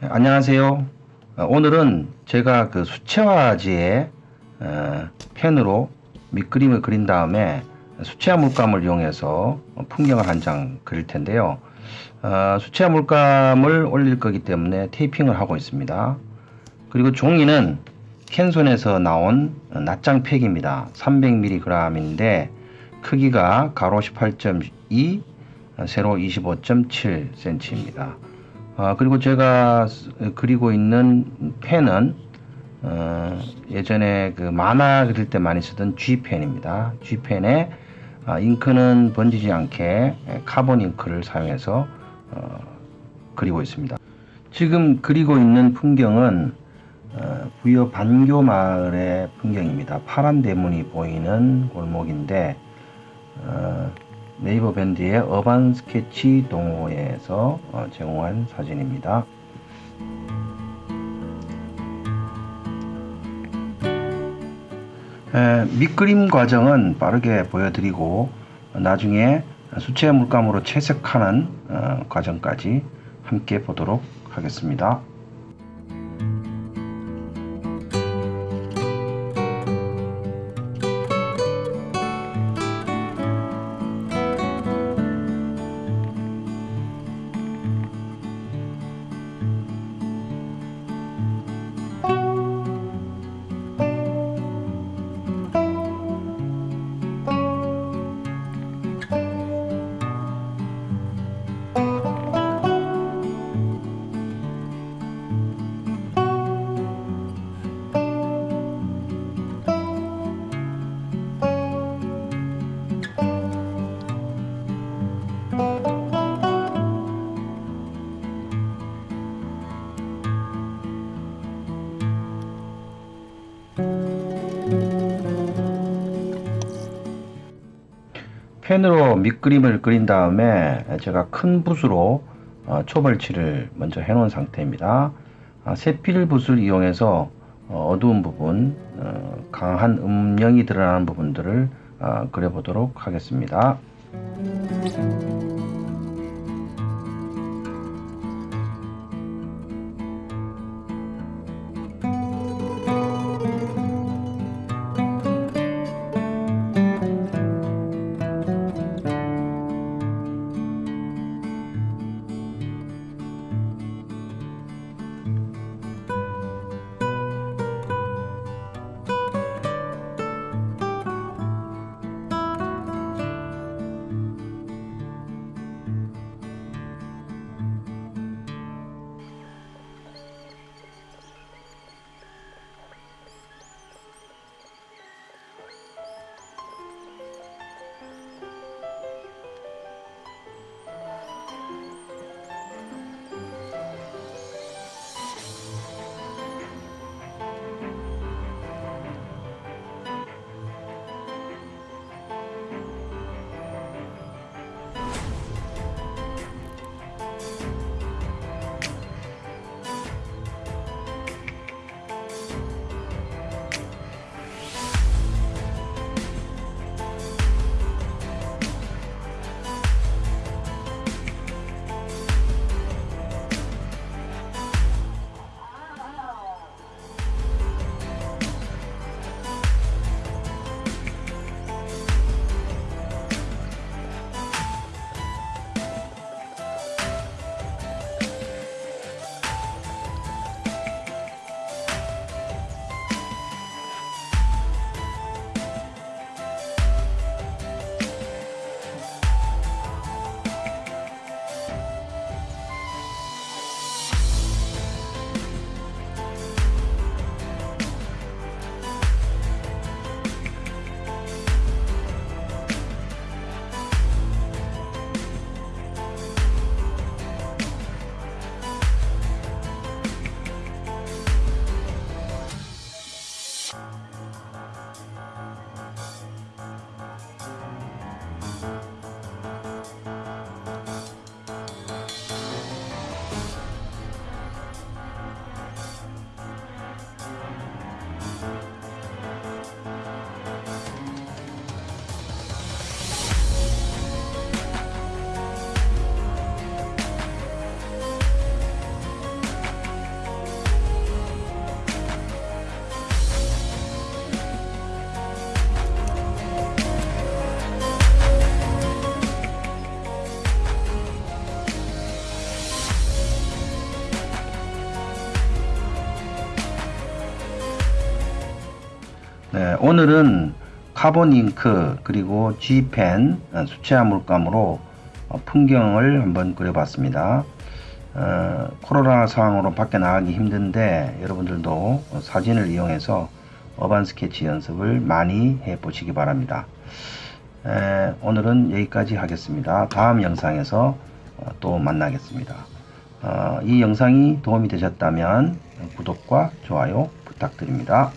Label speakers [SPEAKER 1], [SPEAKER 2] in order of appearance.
[SPEAKER 1] 네, 안녕하세요. 어, 오늘은 제가 그 수채화지에 어, 펜으로 밑그림을 그린 다음에 수채화 물감을 이용해서 풍경을 한 장 그릴 텐데요. 어, 수채화 물감을 올릴 거기 때문에 테이핑을 하고 있습니다. 그리고 종이는 캔손에서 나온 낱장 팩입니다. 300mg인데 크기가 가로 18.2, 세로 25.7cm입니다. 어, 그리고 제가 그리고 있는 펜은 어, 예전에 그 만화 그릴 때 많이 쓰던 G펜입니다. G펜에 어, 잉크는 번지지 않게 카본 잉크를 사용해서 어, 그리고 있습니다. 지금 그리고 있는 풍경은 어, 부여 반교 마을의 풍경입니다. 파란 대문이 보이는 골목인데 어, 네이버 밴드의 어반 스케치 동호회에서 어, 제공한 사진입니다. 에, 밑그림 과정은 빠르게 보여드리고 나중에 수채 물감으로 채색하는 어, 과정까지 함께 보도록 하겠습니다. 펜으로 밑그림을 그린 다음에 제가 큰 붓으로 어, 초벌칠을 먼저 해 놓은 상태입니다. 아, 세필 붓을 이용해서 어, 어두운 부분, 어, 강한 음영이 드러나는 부분들을 그려보도록 하겠습니다. 네, 오늘은 카본 잉크 그리고 G펜 어, 수채화 물감으로 어, 풍경을 한번 그려봤습니다. 어, 코로나 상황으로 밖에 나가기 힘든데 여러분들도 어, 사진을 이용해서 urban 스케치 연습을 많이 해 보시기 바랍니다. 에, 오늘은 여기까지 하겠습니다. 다음 영상에서 어, 또 만나겠습니다. 어, 이 영상이 도움이 되셨다면 구독과 좋아요 부탁드립니다.